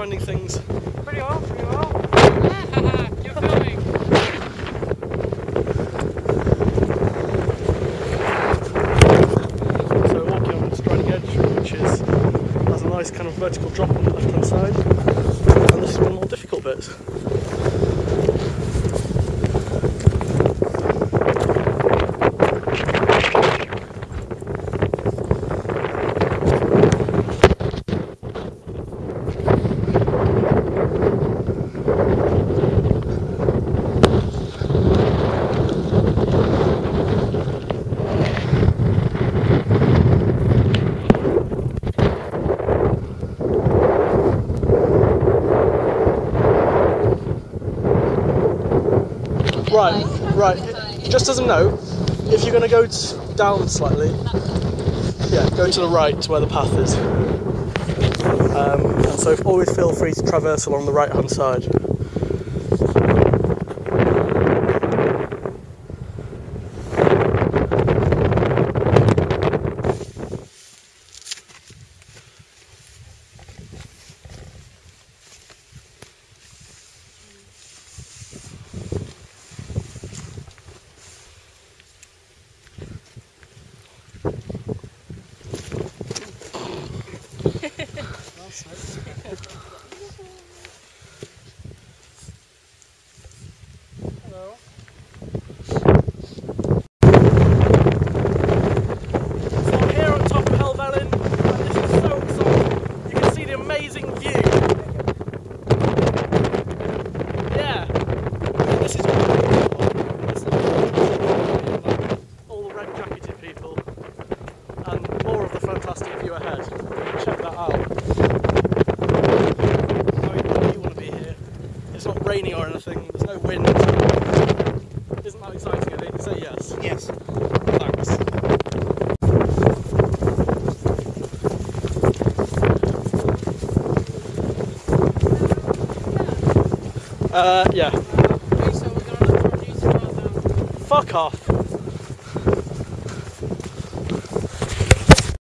finding things? Pretty well, pretty well. You're filming. So walking on Striding Edge, which is has a nice kind of vertical drop on the left hand side, and this is one of the more difficult bits. Right, right. Just as a note, if you're going to go down slightly, yeah, go to the right to where the path is. Um, and so always feel free to traverse along the right hand side. Hello. So I'm here on top of Helvellyn, and this is so exciting. You can see the amazing view. Yeah. This is all the red jacketed people, and more of the fantastic view ahead. Check that out. I mean, you want to be here? It's not raining or anything. There's no wind. Isn't that exciting? I think. Say yes. Yes. Thanks. Uh, yeah. Okay, so we're gonna let produce about Fuck off.